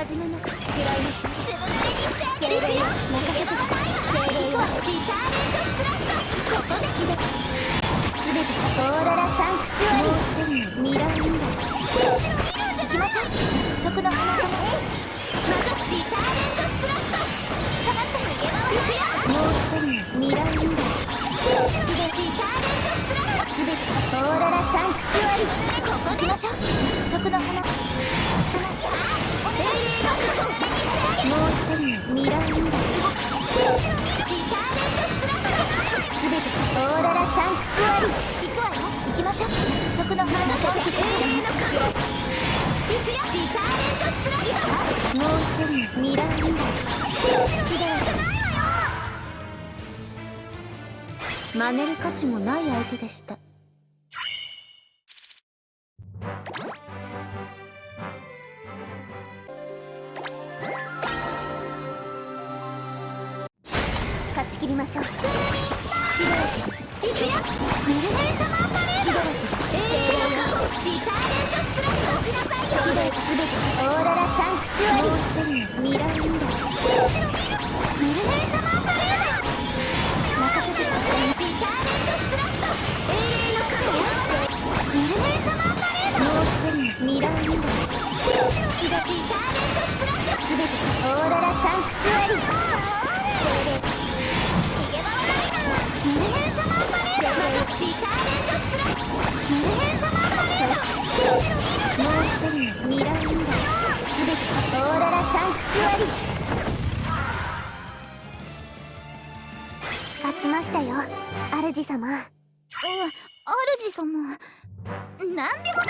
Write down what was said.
始めます食らいますずぶ濡れにしてあげるよ任せて精霊よリターレントスラッシュここですべてオーロラサンクチュアリもうすぐにミラーインダ行きましょうそこの花様まずリターレントスラッシュ下がって逃げ回るよもうすぐにミラーインダリミラーインダすべてオーロラサンクチュアリ行くわよ行きましょう。そこの花の永遠の影行くよリターレントスプラッシュもう。一人ミラーインダ真似る価値もない相手でした勝ち切りましょう。ヒドラキいくよグルサマーパレードヒドラキ永遠のリターレントスプラッシュしなさいよヒドラキすべてオーロラサンクチュアリミラーインダグルサマーパレード任せてくだ。さいリターレントスプラッシュ永遠の影グルメサマーパレードもう一人ミラーインダヒドラキリターレントスプラッ未来未来すべてオーロラサンクチュアリ勝ちましたよ。主様。うん主様。なんでもない